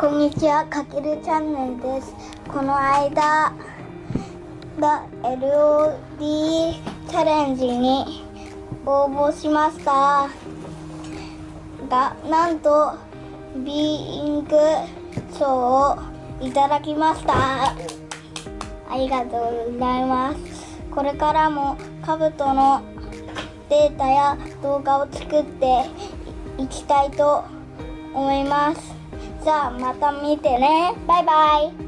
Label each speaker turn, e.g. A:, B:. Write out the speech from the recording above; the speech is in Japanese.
A: こんにちはかけるチャンネルです。この間が LOD チャレンジに応募しました。がなんとビーイング賞をいただきました。ありがとうございます。これからもカブトのデータや動画を作っていきたいと思います。じゃあまた見てね。バイバイ。